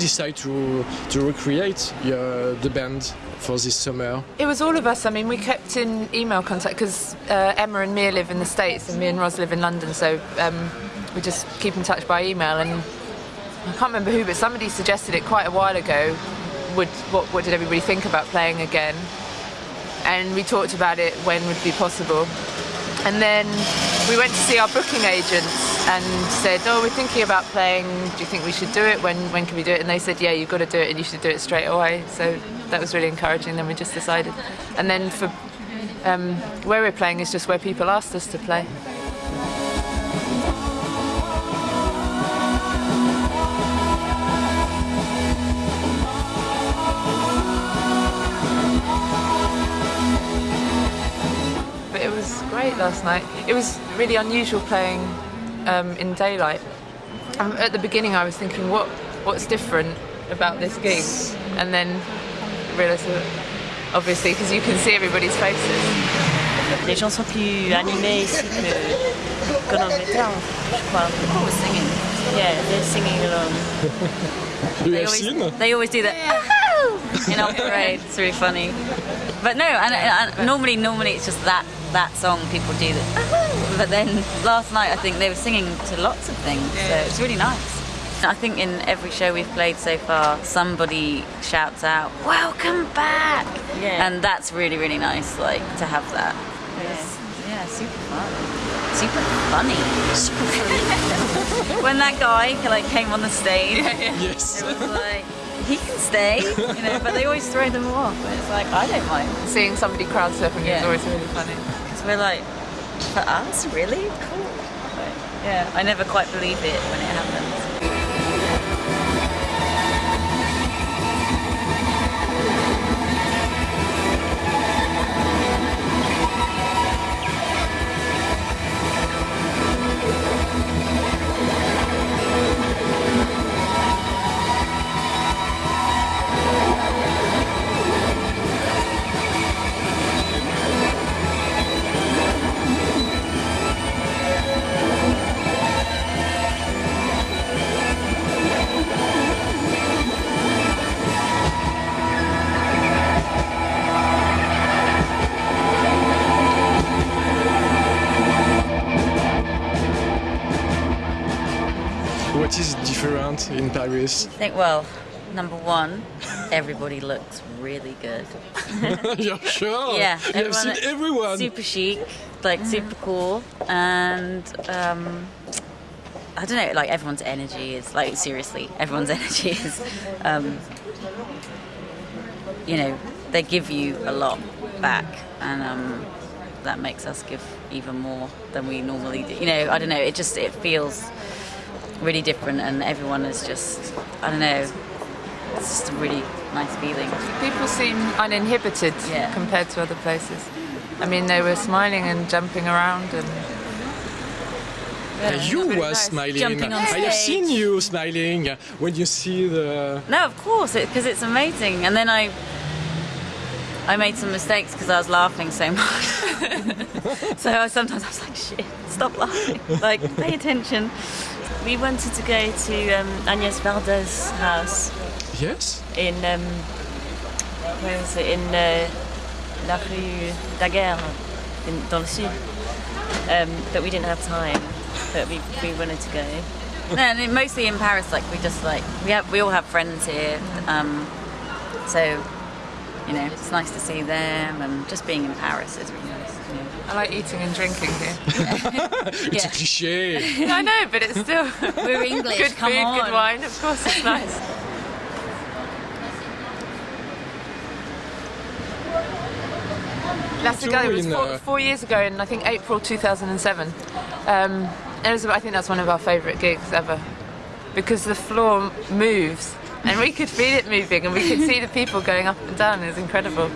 decide to to recreate the band for this summer? It was all of us. I mean, we kept in email contact because uh, Emma and Mia live in the States and me and Ros live in London, so um, we just keep in touch by email. And I can't remember who, but somebody suggested it quite a while ago. Would what, what did everybody think about playing again? And we talked about it when would be possible. And then we went to see our booking agents and said, "Oh, we're thinking about playing. Do you think we should do it? When when can we do it?" And they said, "Yeah, you've got to do it, and you should do it straight away." So that was really encouraging. Then we just decided. And then for um, where we're playing is just where people asked us to play. But it was great last night. It was really unusual playing um, in daylight. Um, at the beginning, I was thinking, what what's different about this gig? And then realised that obviously because you can see everybody's faces. Les gens sont plus animés ici que qu'en Angleterre, je crois. People were singing. Yeah, they're singing along. They always, they always do that in our parade. It's really funny. But no, and, and normally, normally it's just that that song people do that. But then last night, I think they were singing to lots of things, so it's really nice. I think in every show we've played so far, somebody shouts out, "Welcome back!" Yeah. and that's really, really nice. Like to have that. It's- yeah, super fun, super funny. Super funny. when that guy like came on the stage, yes. it was like he can stay, you know. But they always throw them off. And it's like I don't mind Seeing somebody crowd surfing is Yeah. always really funny. because we're like, for us, really cool. But, yeah, I never quite believe it when it happens. Paris? I think well, number one, everybody looks really good. You're sure? Yeah, You have seen everyone- everyone. Super chic, like super cool, and um, I don't know, like everyone's energy is like seriously, everyone's energy is, um, you know, they give you a lot back, and um, that makes us give even more than we normally do. You know, I don't know, it just it feels really different, and everyone is just, I don't know, it's just a really nice feeling. People seem uninhibited Yeah. compared to other places. I mean, they were smiling and jumping around and And you were nice. smiling. Jumping on I have seen you smiling when you see the. No, of course, because it's amazing. And then I, I made some mistakes because I was laughing so much. so I, sometimes I was like, "Shit, stop laughing! Like, pay attention." We wanted to go to um, Agnes Varda's house Yes. in um, where is it? In uh, La Rue Daguerre, in dans le sud. Um, but we didn't have time. But we, we wanted to go. No, and it- mostly in Paris. Like we just like we have we all have friends here. Um, so you know it's nice to see them and just being in Paris is really nice. You know. I like eating and drinking here. It's a cliche. I know, but it's still We're English. good come food, on. good wine. Of course, it's nice. La Cigale was in, four, four years ago in I think April 2007. Um, it was, I think that's one of our favourite gigs ever because the floor moves and we could feel it moving and we could see the people going up and down. It was incredible.